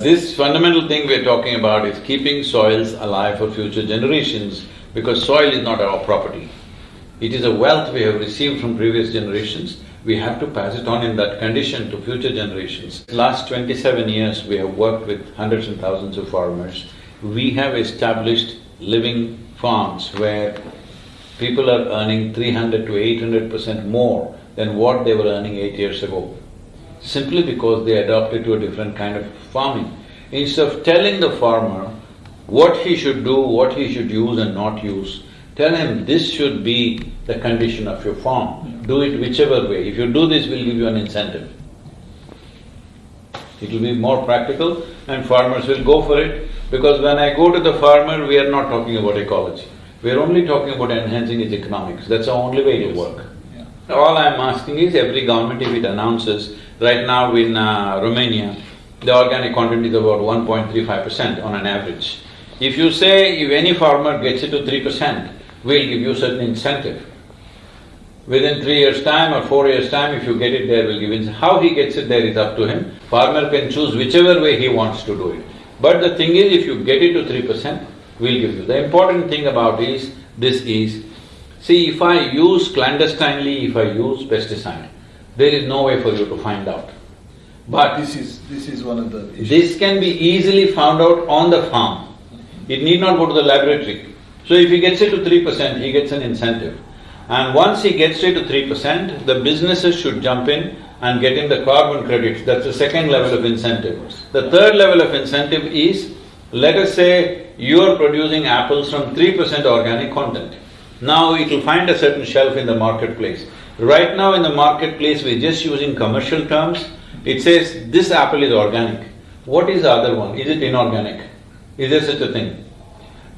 This fundamental thing we're talking about is keeping soils alive for future generations because soil is not our property. It is a wealth we have received from previous generations, we have to pass it on in that condition to future generations. Last twenty-seven years, we have worked with hundreds and thousands of farmers. We have established living farms where people are earning three hundred to eight hundred percent more than what they were earning eight years ago, simply because they adopted to a different kind of farming. Instead of telling the farmer what he should do, what he should use and not use, tell him this should be the condition of your farm, do it whichever way. If you do this, we'll give you an incentive. It will be more practical and farmers will go for it because when I go to the farmer, we are not talking about ecology. We are only talking about enhancing its economics, that's the only way it'll work. All I'm asking is every government if it announces, right now in uh, Romania, the organic content is about 1.35 percent on an average. If you say if any farmer gets it to three percent, we'll give you certain incentive. Within three years' time or four years' time, if you get it there, we'll give it… How he gets it there is up to him. Farmer can choose whichever way he wants to do it. But the thing is, if you get it to three percent, we'll give you. The important thing about is, this is, see, if I use clandestinely, if I use pesticide, there is no way for you to find out. But this is… this is one of the issues. This can be easily found out on the farm. It need not go to the laboratory. So if he gets it to three percent, he gets an incentive. And once he gets it to three percent, the businesses should jump in and get him the carbon credits, that's the second level of incentive. The third level of incentive is, let us say you are producing apples from three percent organic content. Now it will find a certain shelf in the marketplace. Right now in the marketplace, we're just using commercial terms, it says this apple is organic. What is the other one? Is it inorganic? Is there such a thing?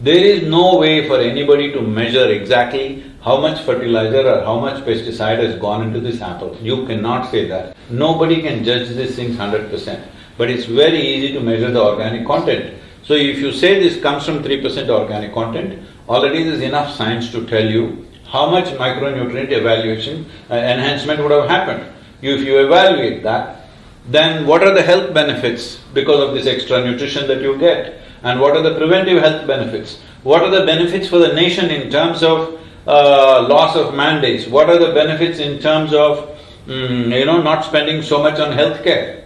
There is no way for anybody to measure exactly how much fertilizer or how much pesticide has gone into this apple. You cannot say that. Nobody can judge these things hundred percent. But it's very easy to measure the organic content. So if you say this comes from three percent organic content, already there's enough science to tell you how much micronutrient evaluation uh, enhancement would have happened. You, if you evaluate that, then what are the health benefits because of this extra nutrition that you get? And what are the preventive health benefits? What are the benefits for the nation in terms of uh, loss of mandates? What are the benefits in terms of, mm, you know, not spending so much on healthcare?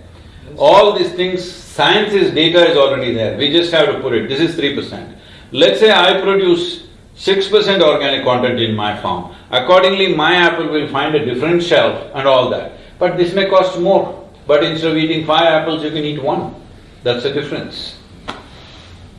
All these things, science's data is already there, we just have to put it, this is three percent. Let's say I produce six percent organic content in my farm, accordingly my apple will find a different shelf and all that. But this may cost more, but instead of eating five apples, you can eat one. That's the difference.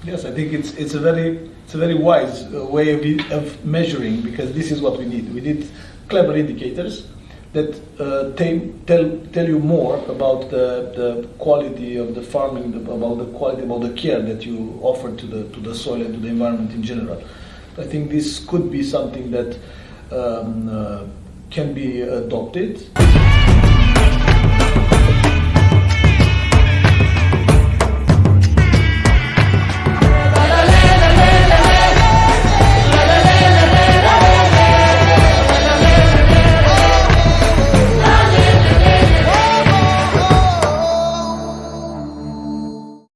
Yes, I think it's it's a very it's a very wise uh, way of, of measuring because this is what we need. We need clever indicators that uh, tell tell you more about the, the quality of the farming, about the quality, about the care that you offer to the to the soil and to the environment in general. I think this could be something that um, uh, can be adopted.